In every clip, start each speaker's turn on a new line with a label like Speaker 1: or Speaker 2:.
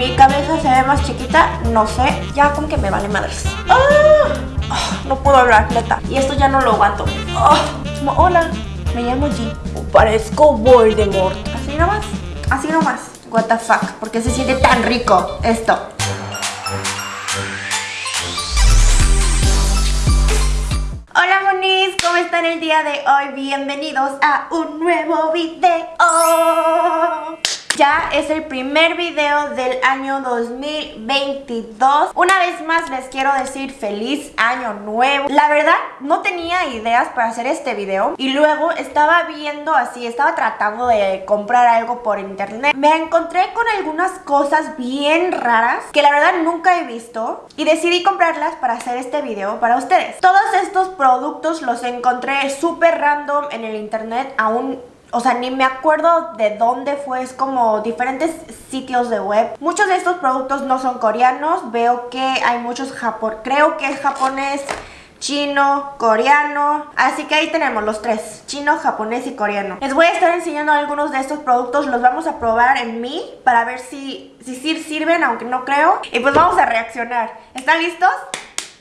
Speaker 1: Mi cabeza se ve más chiquita, no sé. Ya como que me vale madres. ¡Ah! Ah, no puedo hablar, neta. Y esto ya no lo aguanto. Ah, hola, me llamo G. Parezco Voldemort. Así nomás. Así nomás. What the fuck. ¿Por qué se siente tan rico esto? Hola monis, ¿cómo están el día de hoy? Bienvenidos a un nuevo video ya es el primer video del año 2022 Una vez más les quiero decir feliz año nuevo. La verdad no tenía ideas para hacer este video Y luego estaba viendo así, estaba tratando de comprar algo por internet. Me encontré con algunas cosas bien raras Que la verdad nunca he visto Y decidí comprarlas para hacer este video para ustedes. Todos estos productos los encontré súper random en el internet Aún o sea, ni me acuerdo de dónde fue, es como diferentes sitios de web. Muchos de estos productos no son coreanos, veo que hay muchos japoneses, creo que es japonés, chino, coreano. Así que ahí tenemos los tres, chino, japonés y coreano. Les voy a estar enseñando algunos de estos productos, los vamos a probar en mí para ver si, si sirven, aunque no creo. Y pues vamos a reaccionar. ¿Están listos?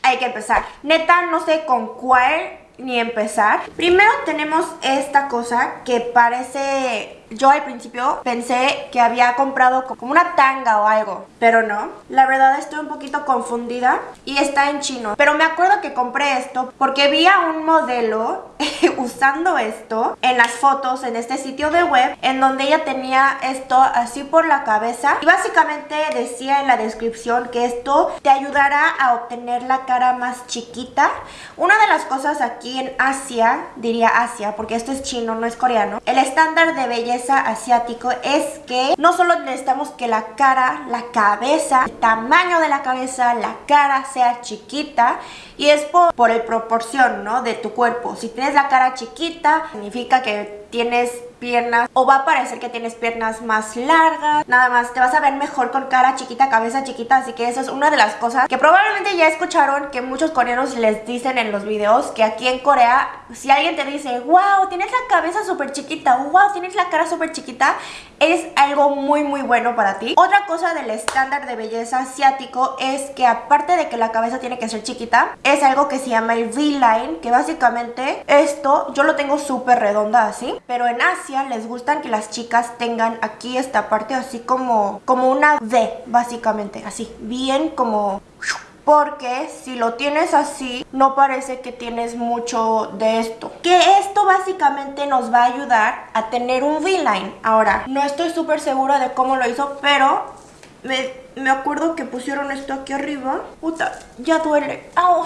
Speaker 1: Hay que empezar. Neta, no sé con cuál ni empezar. Primero tenemos esta cosa que parece yo al principio pensé que había comprado como una tanga o algo, pero no. La verdad estoy un poquito confundida y está en chino. Pero me acuerdo que compré esto porque vi a un modelo usando esto en las fotos en este sitio de web en donde ella tenía esto así por la cabeza y básicamente decía en la descripción que esto te ayudará a obtener la cara más chiquita. Una de las cosas aquí en Asia, diría Asia porque esto es chino, no es coreano, el estándar de belleza asiático es que no solo necesitamos que la cara, la cabeza, el tamaño de la cabeza, la cara sea chiquita y es por, por el proporción, ¿no? De tu cuerpo. Si tienes la cara chiquita, significa que tienes piernas o va a parecer que tienes piernas más largas nada más te vas a ver mejor con cara chiquita, cabeza chiquita así que eso es una de las cosas que probablemente ya escucharon que muchos coreanos les dicen en los videos que aquí en Corea si alguien te dice wow, tienes la cabeza súper chiquita, wow, tienes la cara súper chiquita es algo muy muy bueno para ti. Otra cosa del estándar de belleza asiático es que aparte de que la cabeza tiene que ser chiquita es algo que se llama el V-line que básicamente esto yo lo tengo súper redonda así pero en Asia les gustan que las chicas tengan aquí esta parte así como, como una V, básicamente, así, bien como porque si lo tienes así no parece que tienes mucho de esto que esto básicamente nos va a ayudar a tener un V-line ahora no estoy súper segura de cómo lo hizo pero me, me, acuerdo que pusieron esto aquí arriba puta ya duele ¡Au!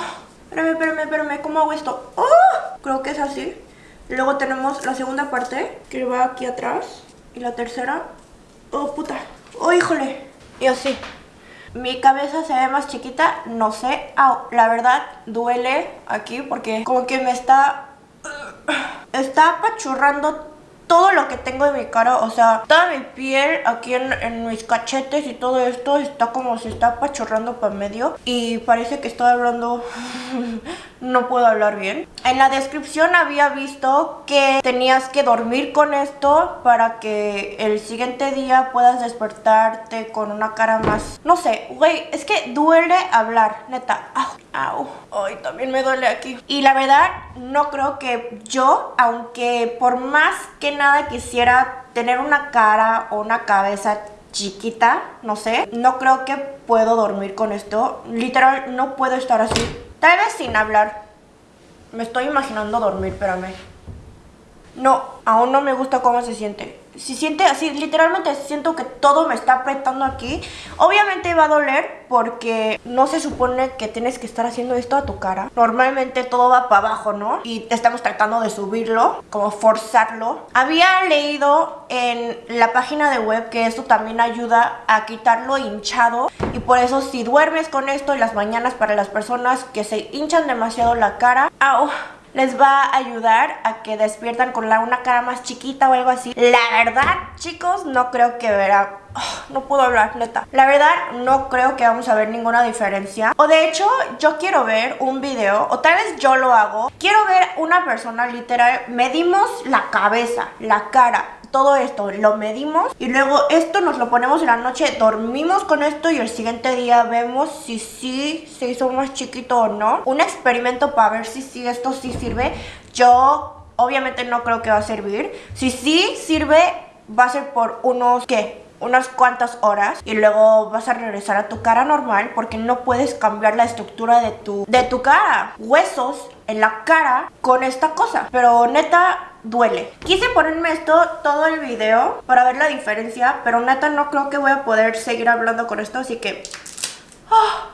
Speaker 1: espérame espérame espérame ¿cómo hago esto? ¡Oh! creo que es así Luego tenemos la segunda parte, que va aquí atrás. Y la tercera... ¡Oh, puta! ¡Oh, híjole! Y así. Mi cabeza se ve más chiquita, no sé. la verdad duele aquí porque como que me está... Está apachurrando todo lo que tengo de mi cara, o sea, toda mi piel aquí en, mis cachetes y todo esto está como se está apachurrando para medio y parece que estoy hablando, no puedo hablar bien. En la descripción había visto que tenías que dormir con esto para que el siguiente día puedas despertarte con una cara más, no sé, güey, es que duele hablar, neta, au, ay, también me duele aquí. Y la verdad, no creo que yo, aunque por más que nada quisiera tener una cara o una cabeza chiquita, no sé. No creo que puedo dormir con esto. Literal, no puedo estar así. Tal vez sin hablar. Me estoy imaginando dormir, espérame. No, aún no me gusta cómo se siente si siente así, literalmente siento que todo me está apretando aquí. Obviamente va a doler porque no se supone que tienes que estar haciendo esto a tu cara. Normalmente todo va para abajo, ¿no? Y estamos tratando de subirlo, como forzarlo. Había leído en la página de web que esto también ayuda a quitarlo hinchado. Y por eso si duermes con esto en las mañanas para las personas que se hinchan demasiado la cara... ¡Au! Les va a ayudar a que despiertan con la, una cara más chiquita o algo así. La verdad, chicos, no creo que verá... Ah, no puedo hablar, neta. La verdad, no creo que vamos a ver ninguna diferencia. O de hecho, yo quiero ver un video, o tal vez yo lo hago. Quiero ver una persona literal, medimos la cabeza, la cara, todo esto, lo medimos y luego esto nos lo ponemos en la noche, dormimos con esto y el siguiente día vemos si sí se hizo más chiquito o no. Un experimento para ver si sí esto sí sirve. Yo obviamente no creo que va a servir. Si sí sirve, va a ser por unos, ¿qué? unas cuantas horas y luego vas a regresar a tu cara normal porque no puedes cambiar la estructura de tu, de tu cara. Huesos en la cara con esta cosa. Pero neta, duele. Quise ponerme esto todo el video para ver la diferencia, pero neta no creo que voy a poder seguir hablando con esto, así que... ¡ah!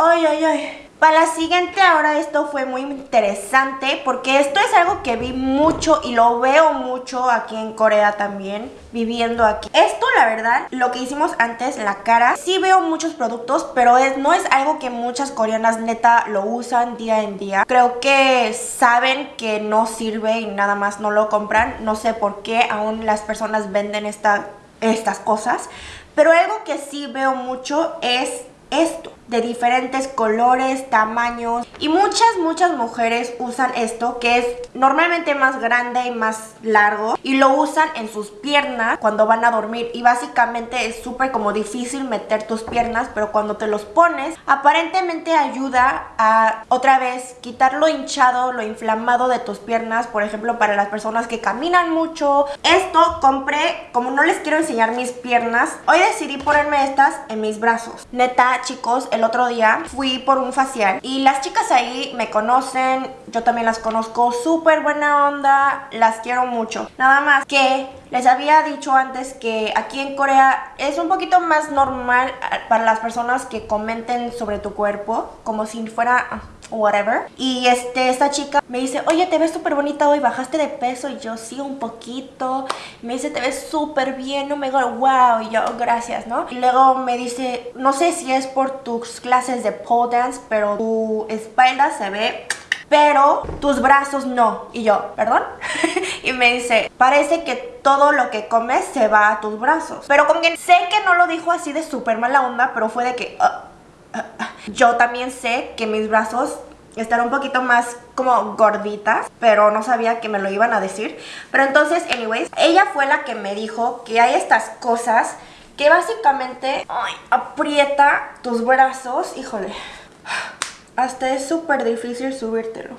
Speaker 1: Ay, ay, ay. Para la siguiente ahora esto fue muy interesante porque esto es algo que vi mucho y lo veo mucho aquí en Corea también, viviendo aquí. Esto la verdad, lo que hicimos antes, la cara, sí veo muchos productos, pero es, no es algo que muchas coreanas neta lo usan día en día. Creo que saben que no sirve y nada más no lo compran. No sé por qué aún las personas venden esta, estas cosas. Pero algo que sí veo mucho es esto de diferentes colores, tamaños. Y muchas, muchas mujeres usan esto que es normalmente más grande y más largo y lo usan en sus piernas cuando van a dormir. Y básicamente es súper como difícil meter tus piernas pero cuando te los pones aparentemente ayuda a otra vez quitar lo hinchado, lo inflamado de tus piernas. Por ejemplo para las personas que caminan mucho. Esto compré, como no les quiero enseñar mis piernas hoy decidí ponerme estas en mis brazos. Neta chicos, el otro día fui por un facial y las chicas ahí me conocen, yo también las conozco, súper buena onda, las quiero mucho. Nada más que les había dicho antes que aquí en Corea es un poquito más normal para las personas que comenten sobre tu cuerpo, como si fuera whatever. Y este, esta chica me dice, oye, te ves súper bonita hoy, bajaste de peso. Y yo, sí, un poquito. Me dice, te ves súper bien. No me wow. Y yo, gracias, ¿no? Y luego me dice, no sé si es por tus clases de pole dance, pero tu espalda se ve pero tus brazos no. Y yo, ¿perdón? y me dice, parece que todo lo que comes se va a tus brazos. Pero como que sé que no lo dijo así de súper mala onda, pero fue de que... Ah, yo también sé que mis brazos están un poquito más como gorditas, pero no sabía que me lo iban a decir. Pero entonces, anyways, ella fue la que me dijo que hay estas cosas que básicamente aprieta tus brazos. Híjole, hasta es súper difícil subírtelo.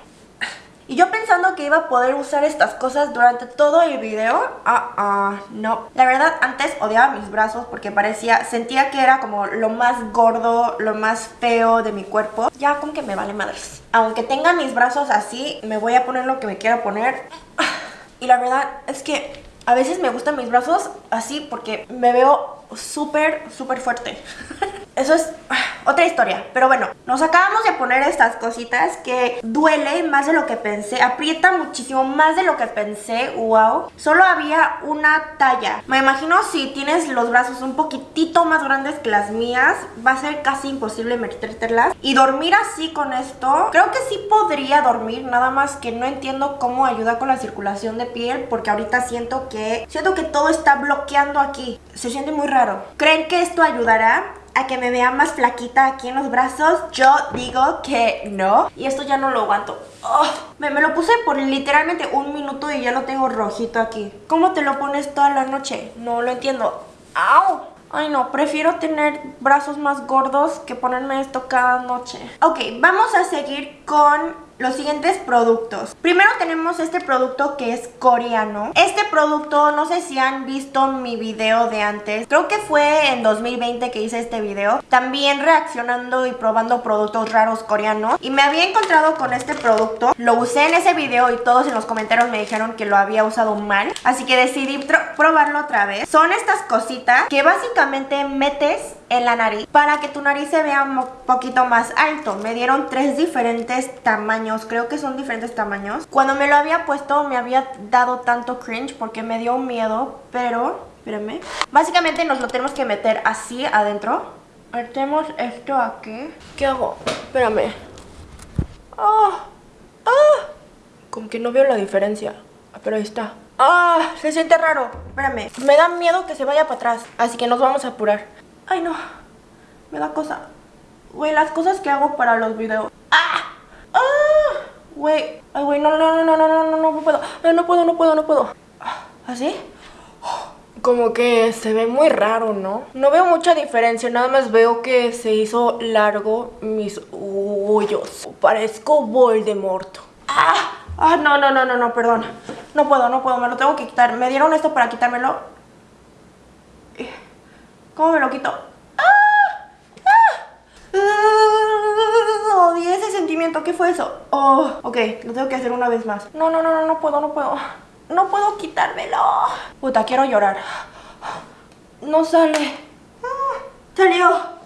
Speaker 1: Y yo pensando que iba a poder usar estas cosas durante todo el video, ah, ah, no. La verdad, antes odiaba mis brazos porque parecía, sentía que era como lo más gordo, lo más feo de mi cuerpo. Ya como que me vale madres. Aunque tenga mis brazos así, me voy a poner lo que me quiera poner. Y la verdad es que a veces me gustan mis brazos así porque me veo súper, súper fuerte. Eso es otra historia, pero bueno, nos acabamos de poner estas cositas que duele más de lo que pensé, aprieta muchísimo más de lo que pensé, wow. Solo había una talla. Me imagino si tienes los brazos un poquitito más grandes que las mías, va a ser casi imposible metértelas. Y dormir así con esto, creo que sí podría dormir, nada más que no entiendo cómo ayuda con la circulación de piel, porque ahorita siento que, siento que todo está bloqueando aquí. Se siente muy raro. ¿Creen que esto ayudará? A que me vea más flaquita aquí en los brazos, yo digo que no. Y esto ya no lo aguanto. Me, me, lo puse por literalmente un minuto y ya lo tengo rojito aquí. ¿Cómo te lo pones toda la noche? No lo entiendo. ¡Au! Ay no, prefiero tener brazos más gordos que ponerme esto cada noche. Ok, vamos a seguir con los siguientes productos. Primero tenemos este producto que es coreano. Este producto, no sé si han visto mi video de antes. Creo que fue en 2020 que hice este video. También reaccionando y probando productos raros coreanos. Y me había encontrado con este producto. Lo usé en ese video y todos en los comentarios me dijeron que lo había usado mal. Así que decidí probarlo otra vez. Son estas cositas que básicamente metes en la nariz para que tu nariz se vea un poquito más alto. Me dieron tres diferentes tamaños, creo que son diferentes tamaños. Cuando me lo había puesto me había dado tanto cringe porque me dio miedo, pero... Espérenme. Básicamente nos lo tenemos que meter así adentro. Metemos esto aquí. ¿Qué hago? Espérame. ¡Ah! ¡Ah! Como que no veo la diferencia. Pero ahí está. ¡Ah! Se siente raro. Espérame. Me da miedo que se vaya para atrás. Así que nos vamos a apurar. Ay, no. Me da cosa. Güey, las cosas que hago para los videos. ¡Ah! ¡Ah! Güey. Ay, güey, no, no, no, no, no, no, no, no puedo. No, no puedo, no puedo, no puedo. ¿Así? como que se ve muy raro, ¿no? No veo mucha diferencia, nada más veo que se hizo largo mis hoyos. Parezco Voldemort. ¡Ah! ¡Ah! No, no, no, no, no, perdón. No puedo, no puedo, me lo tengo que quitar. Me dieron esto para quitármelo. ¿Cómo me lo quito? ¿Qué fue eso? Oh, ok, lo tengo que hacer una vez más. No, no, no, no, no puedo, no puedo. No puedo quitármelo. Puta, quiero llorar. No sale. Salió.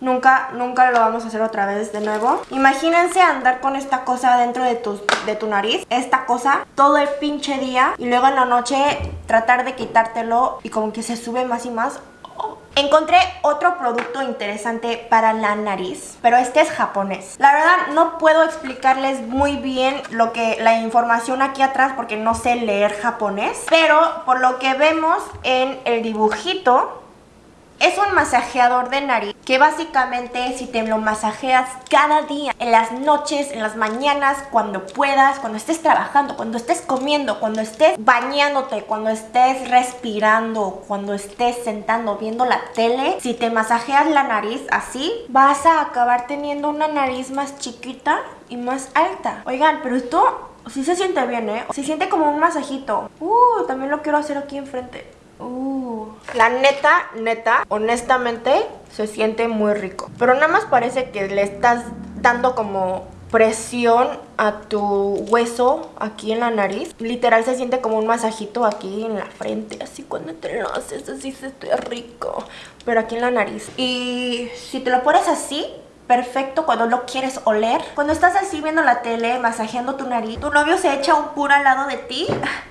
Speaker 1: Nunca, nunca lo vamos a hacer otra vez de nuevo. Imagínense andar con esta cosa dentro de tu, de tu nariz. Esta cosa todo el pinche día. Y luego en la noche tratar de quitártelo y como que se sube más y más. Encontré otro producto interesante para la nariz, pero este es japonés. La verdad no puedo explicarles muy bien lo que la información aquí atrás porque no sé leer japonés, pero por lo que vemos en el dibujito es un masajeador de nariz que básicamente si te lo masajeas cada día, en las noches, en las mañanas, cuando puedas, cuando estés trabajando, cuando estés comiendo, cuando estés bañándote, cuando estés respirando, cuando estés sentando viendo la tele, si te masajeas la nariz así, vas a acabar teniendo una nariz más chiquita y más alta. Oigan, pero esto sí se siente bien, ¿eh? Se siente como un masajito. Uh, también lo quiero hacer aquí enfrente. Uh. La neta, neta, honestamente, se siente muy rico. Pero nada más parece que le estás dando como presión a tu hueso aquí en la nariz. Literal se siente como un masajito aquí en la frente, así cuando te lo haces, así se siente rico. Pero aquí en la nariz. Y si te lo pones así, perfecto cuando lo quieres oler. Cuando estás así viendo la tele, masajeando tu nariz, tu novio se echa un puro al lado de ti,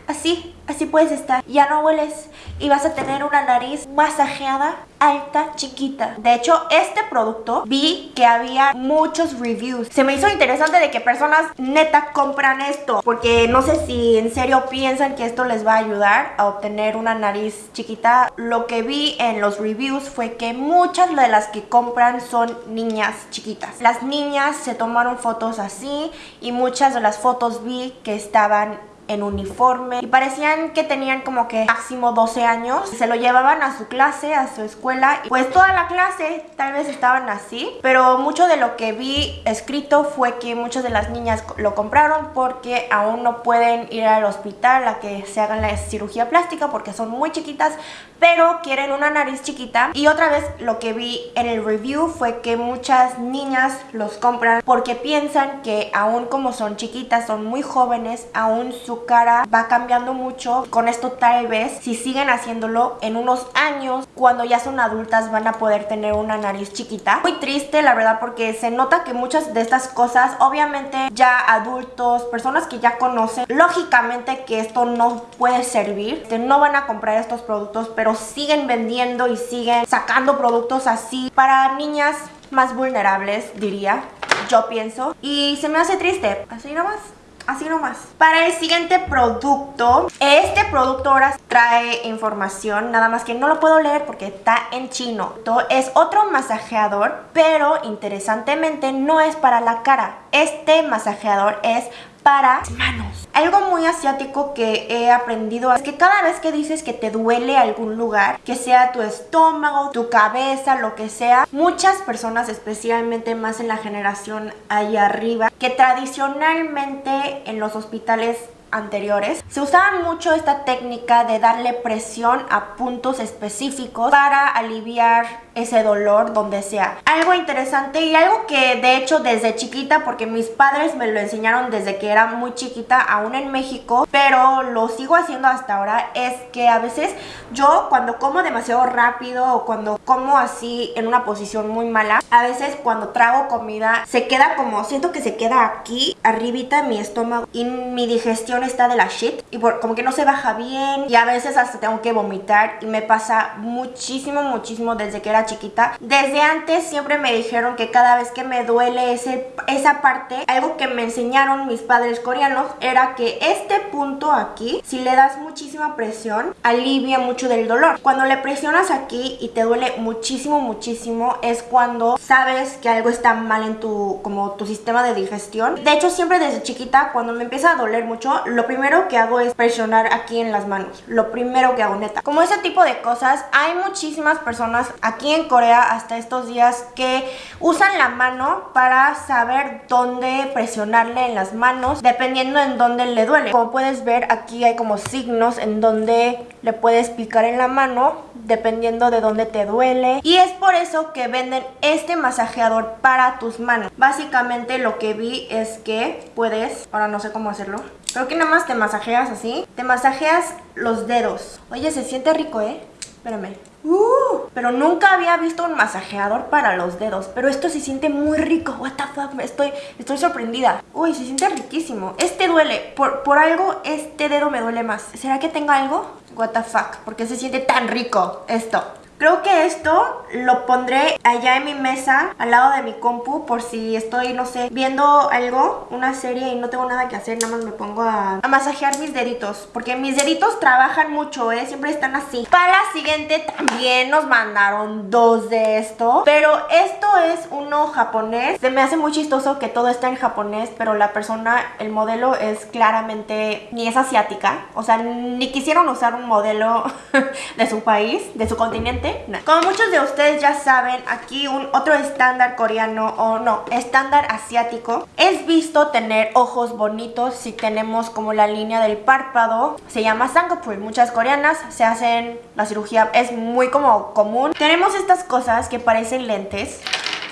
Speaker 1: así, así puedes estar. Ya no hueles y vas a tener una nariz masajeada, alta, chiquita. De hecho, este producto vi que había muchos reviews. Se me hizo interesante de que personas neta compran esto, porque no sé si en serio piensan que esto les va a ayudar a obtener una nariz chiquita. Lo que vi en los reviews fue que muchas de las que compran son niñas chiquitas. Las niñas se tomaron fotos así y muchas de las fotos vi que estaban en uniforme y parecían que tenían como que máximo 12 años. Se lo llevaban a su clase, a su escuela y pues toda la clase tal vez estaban así, pero mucho de lo que vi escrito fue que muchas de las niñas lo compraron porque aún no pueden ir al hospital a que se hagan la cirugía plástica porque son muy chiquitas, pero quieren una nariz chiquita. Y otra vez lo que vi en el review fue que muchas niñas los compran porque piensan que aún como son chiquitas, son muy jóvenes, aún su cara va cambiando mucho. Con esto tal vez, si siguen haciéndolo en unos años, cuando ya son adultas van a poder tener una nariz chiquita. Muy triste, la verdad, porque se nota que muchas de estas cosas, obviamente ya adultos, personas que ya conocen, lógicamente que esto no puede servir. No van a comprar estos productos, pero siguen vendiendo y siguen sacando productos así para niñas más vulnerables, diría yo pienso. Y se me hace triste. Así nomás. Así nomás. Para el siguiente producto, este producto ahora trae información, nada más que no lo puedo leer porque está en chino. Es otro masajeador, pero interesantemente no es para la cara. Este masajeador es para manos. Algo muy asiático que he aprendido es que cada vez que dices que te duele algún lugar, que sea tu estómago, tu cabeza, lo que sea, muchas personas, especialmente más en la generación allá arriba, que tradicionalmente en los hospitales anteriores, se usaba mucho esta técnica de darle presión a puntos específicos para aliviar ese dolor donde sea. Algo interesante y algo que de hecho desde chiquita, porque mis padres me lo enseñaron desde que era muy chiquita, aún en México, pero lo sigo haciendo hasta ahora, es que a veces yo cuando como demasiado rápido o cuando como así en una posición muy mala, a veces cuando trago comida se queda como, siento que se queda aquí, arribita de mi estómago y mi digestión está de la shit y por, como que no se baja bien y a veces hasta tengo que vomitar y me pasa muchísimo, muchísimo desde que era chiquita. Desde antes siempre me dijeron que cada vez que me duele ese, esa parte, algo que me enseñaron mis padres coreanos era que este punto aquí, si le das muchísima presión, alivia mucho del dolor. Cuando le presionas aquí y te duele muchísimo, muchísimo, es cuando sabes que algo está mal en tu, como tu sistema de digestión. De hecho, siempre desde chiquita, cuando me empieza a doler mucho, lo primero que hago es presionar aquí en las manos. Lo primero que hago, neta. Como ese tipo de cosas, hay muchísimas personas aquí en Corea hasta estos días que usan la mano para saber dónde presionarle en las manos, dependiendo en dónde le duele. Como puedes ver, aquí hay como signos en donde le puedes picar en la mano, dependiendo de dónde te duele. Y es por eso que venden este masajeador para tus manos. Básicamente lo que vi es que puedes, ahora no sé cómo hacerlo, Creo que nada más te masajeas así. Te masajeas los dedos. Oye, se siente rico, ¿eh? Espérame. Uh, pero nunca había visto un masajeador para los dedos. Pero esto se siente muy rico. What the fuck, estoy, estoy sorprendida. Uy, se siente riquísimo. Este duele. Por, por algo, este dedo me duele más. ¿Será que tengo algo? What the fuck, ¿por qué se siente tan rico esto? Creo que esto lo pondré allá en mi mesa, al lado de mi compu, por si estoy, no sé, viendo algo, una serie y no tengo nada que hacer, nada más me pongo a, masajear mis deditos, porque mis deditos trabajan mucho, ¿eh? Siempre están así. Para la siguiente también nos mandaron dos de esto, pero esto es uno japonés. Se me hace muy chistoso que todo está en japonés, pero la persona, el modelo es claramente, ni es asiática, o sea, ni quisieron usar un modelo de su país, de su continente, como muchos de ustedes ya saben, aquí un otro estándar coreano o no, estándar asiático es visto tener ojos bonitos si tenemos como la línea del párpado. Se llama Sangapur. Muchas coreanas se hacen la cirugía, es muy como común. Tenemos estas cosas que parecen lentes.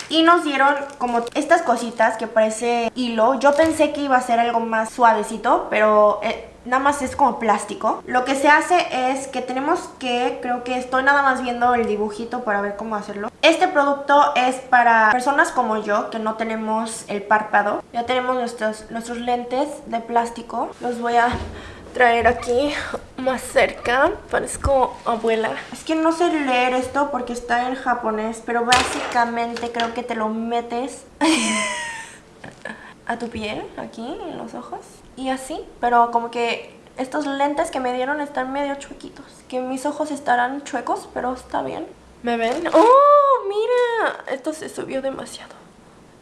Speaker 1: Y nos dieron como estas cositas que parece hilo. Yo pensé que iba a ser algo más suavecito, pero eh, nada más es como plástico. Lo que se hace es que tenemos que, creo que estoy nada más viendo el dibujito para ver cómo hacerlo. Este producto es para personas como yo que no tenemos el párpado. Ya tenemos nuestros, nuestros lentes de plástico. Los voy a traer aquí más cerca. Parezco abuela. Es que no sé leer esto porque está en japonés, pero básicamente creo que te lo metes a tu piel, aquí, en los ojos. Y así, pero como que estos lentes que me dieron están medio chuequitos. Que mis ojos estarán chuecos, pero está bien. ¿Me ven? ¡Oh, mira! Esto se subió demasiado.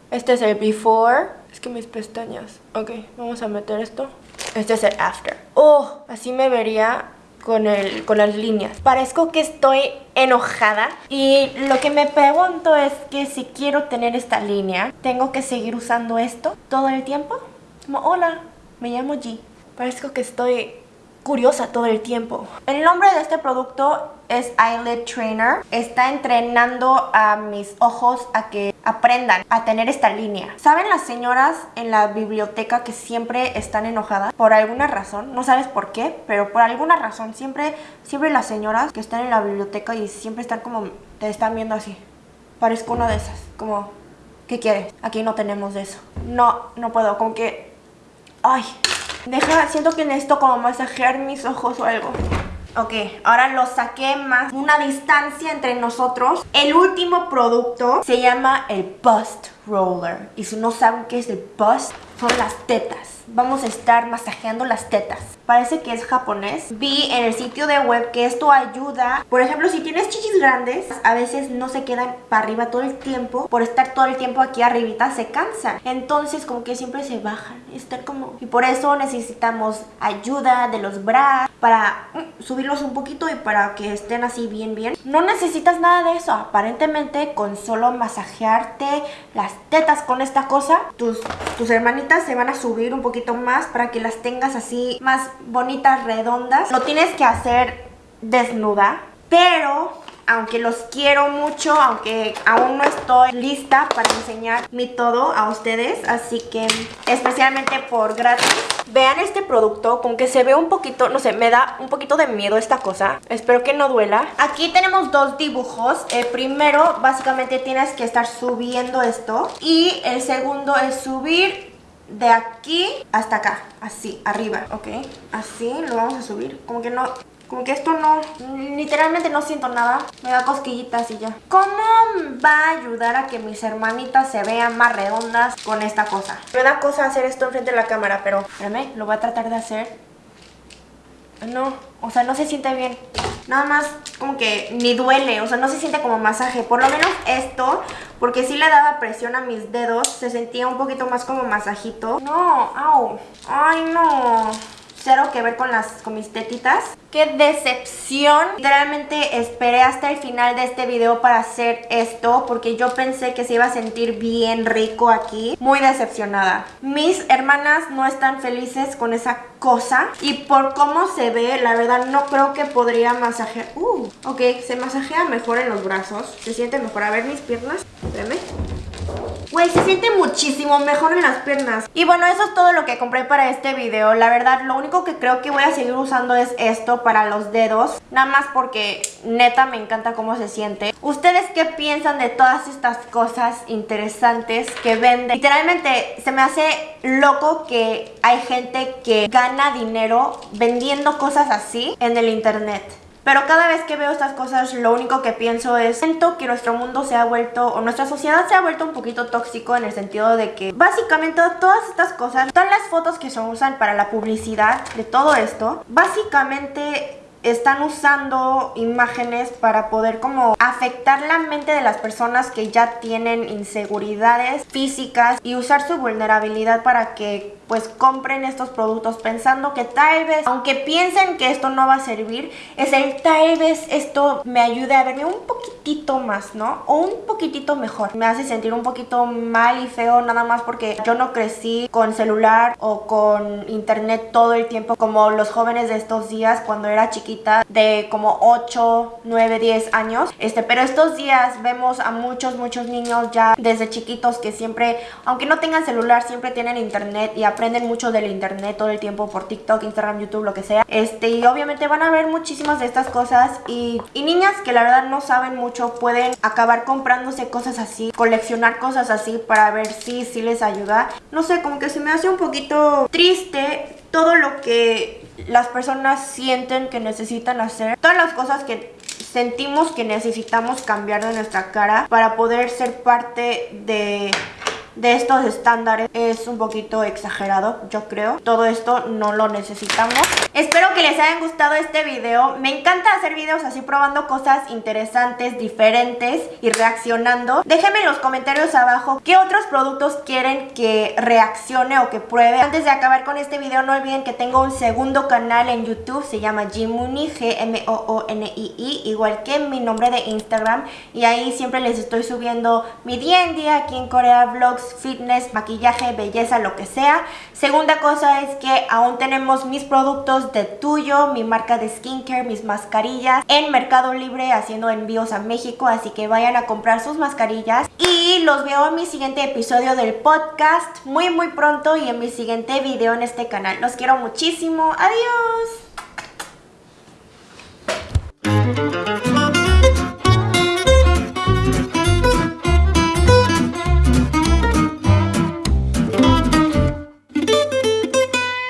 Speaker 1: Este es el before. Es que mis pestañas. Ok, vamos a meter esto. Este es el after. Oh, así me vería con, el, con las líneas. Parezco que estoy enojada. Y lo que me pregunto es que si quiero tener esta línea, ¿tengo que seguir usando esto todo el tiempo? Como, hola, me llamo G. Parezco que estoy curiosa todo el tiempo. El nombre de este producto es Eyelid Trainer. Está entrenando a mis ojos a que aprendan a tener esta línea. ¿Saben las señoras en la biblioteca que siempre están enojadas? Por alguna razón, no sabes por qué, pero por alguna razón. Siempre, siempre las señoras que están en la biblioteca y siempre están como, te están viendo así. Parezco una de esas, como, ¿qué quieres? Aquí no tenemos de eso. No, no puedo, como que, ay, Deja, siento que necesito como masajear mis ojos o algo. Ok, ahora lo saqué más una distancia entre nosotros. El último producto se llama el Bust Roller. Y si no saben qué es el Bust, son las tetas vamos a estar masajeando las tetas. Parece que es japonés. Vi en el sitio de web que esto ayuda. Por ejemplo, si tienes chichis grandes, a veces no se quedan para arriba todo el tiempo. Por estar todo el tiempo aquí arribita, se cansan. Entonces, como que siempre se bajan. Estar como... Y por eso necesitamos ayuda de los bras para mm, subirlos un poquito y para que estén así bien, bien. No necesitas nada de eso. Aparentemente, con solo masajearte las tetas con esta cosa, tus, tus hermanitas se van a subir un poquito más para que las tengas así más bonitas, redondas. Lo tienes que hacer desnuda, pero aunque los quiero mucho, aunque aún no estoy lista para enseñar mi todo a ustedes, así que especialmente por gratis. Vean este producto, como que se ve un poquito, no sé, me da un poquito de miedo esta cosa. Espero que no duela. Aquí tenemos dos dibujos. El primero, básicamente tienes que estar subiendo esto. Y el segundo es subir de aquí hasta acá, así, arriba, ¿ok? Así lo vamos a subir, como que no, como que esto no, literalmente no siento nada, me da cosquillitas y ya. ¿Cómo va a ayudar a que mis hermanitas se vean más redondas con esta cosa? Me da cosa hacer esto enfrente de la cámara, pero espérame, lo voy a tratar de hacer. No, o sea, no se siente bien. Nada más como que ni duele, o sea, no se siente como masaje. Por lo menos esto, porque si le daba presión a mis dedos, se sentía un poquito más como masajito. No, au. Ay, no. Cero que ver con las con mis tetitas. ¡Qué decepción! Literalmente esperé hasta el final de este video para hacer esto porque yo pensé que se iba a sentir bien rico aquí. Muy decepcionada. Mis hermanas no están felices con esa cosa y por cómo se ve, la verdad no creo que podría masajear. Uh, ok, se masajea mejor en los brazos. Se siente mejor. A ver mis piernas. Espérame. Güey, se siente muchísimo mejor en las piernas. Y bueno, eso es todo lo que compré para este video. La verdad, lo único que creo que voy a seguir usando es esto para los dedos. Nada más porque neta me encanta cómo se siente. ¿Ustedes qué piensan de todas estas cosas interesantes que venden? Literalmente se me hace loco que hay gente que gana dinero vendiendo cosas así en el internet. Pero cada vez que veo estas cosas, lo único que pienso es, siento que nuestro mundo se ha vuelto, o nuestra sociedad se ha vuelto un poquito tóxico en el sentido de que básicamente todas estas cosas, todas las fotos que se usan para la publicidad de todo esto, básicamente están usando imágenes para poder como afectar la mente de las personas que ya tienen inseguridades físicas y usar su vulnerabilidad para que pues compren estos productos pensando que tal vez, aunque piensen que esto no va a servir, es el tal vez esto me ayude a verme un poquitito más, ¿no? O un poquitito mejor. Me hace sentir un poquito mal y feo nada más porque yo no crecí con celular o con internet todo el tiempo como los jóvenes de estos días cuando era chiquita de como 8, 9, 10 años. Este, pero estos días vemos a muchos, muchos niños ya desde chiquitos que siempre, aunque no tengan celular, siempre tienen internet y aprenden mucho del internet todo el tiempo por TikTok, Instagram, YouTube, lo que sea. Este, y obviamente van a ver muchísimas de estas cosas y, y niñas que la verdad no saben mucho pueden acabar comprándose cosas así, coleccionar cosas así para ver si, si les ayuda. No sé, como que se me hace un poquito triste todo lo que las personas sienten que necesitan hacer, todas las cosas que sentimos que necesitamos cambiar de nuestra cara para poder ser parte de de estos estándares es un poquito exagerado, yo creo. Todo esto no lo necesitamos. Espero que les haya gustado este video. Me encanta hacer videos así probando cosas interesantes, diferentes y reaccionando. Déjenme en los comentarios abajo qué otros productos quieren que reaccione o que pruebe. Antes de acabar con este video, no olviden que tengo un segundo canal en YouTube. Se llama Gmooney, G-M-O-O-N-I-I, igual que mi nombre de Instagram. Y ahí siempre les estoy subiendo mi día en día aquí en Corea Vlogs fitness, maquillaje, belleza, lo que sea. Segunda cosa es que aún tenemos mis productos de tuyo, mi marca de skincare, mis mascarillas en Mercado Libre haciendo envíos a México, así que vayan a comprar sus mascarillas. Y los veo en mi siguiente episodio del podcast muy muy pronto y en mi siguiente video en este canal. Los quiero muchísimo. Adiós.